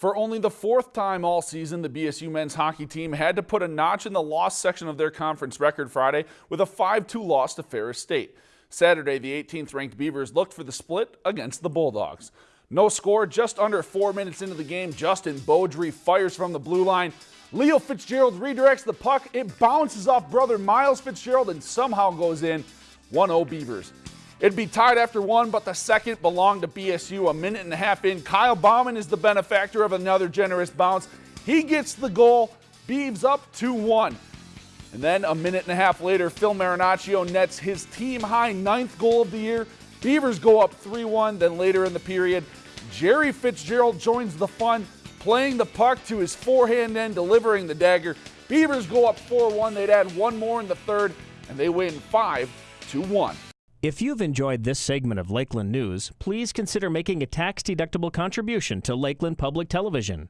For only the fourth time all season, the BSU men's hockey team had to put a notch in the loss section of their conference record Friday with a 5-2 loss to Ferris State. Saturday, the 18th ranked Beavers looked for the split against the Bulldogs. No score, just under four minutes into the game, Justin Baudry fires from the blue line. Leo Fitzgerald redirects the puck. It bounces off brother Miles Fitzgerald and somehow goes in. 1-0 Beavers. It'd be tied after one, but the second belonged to BSU. A minute and a half in, Kyle Bauman is the benefactor of another generous bounce. He gets the goal. Beeves up 2-1. And then a minute and a half later, Phil Marinaccio nets his team high ninth goal of the year. Beavers go up 3-1. Then later in the period, Jerry Fitzgerald joins the fun, playing the puck to his forehand end, delivering the dagger. Beavers go up 4-1. They'd add one more in the third, and they win 5-1. If you've enjoyed this segment of Lakeland News, please consider making a tax-deductible contribution to Lakeland Public Television.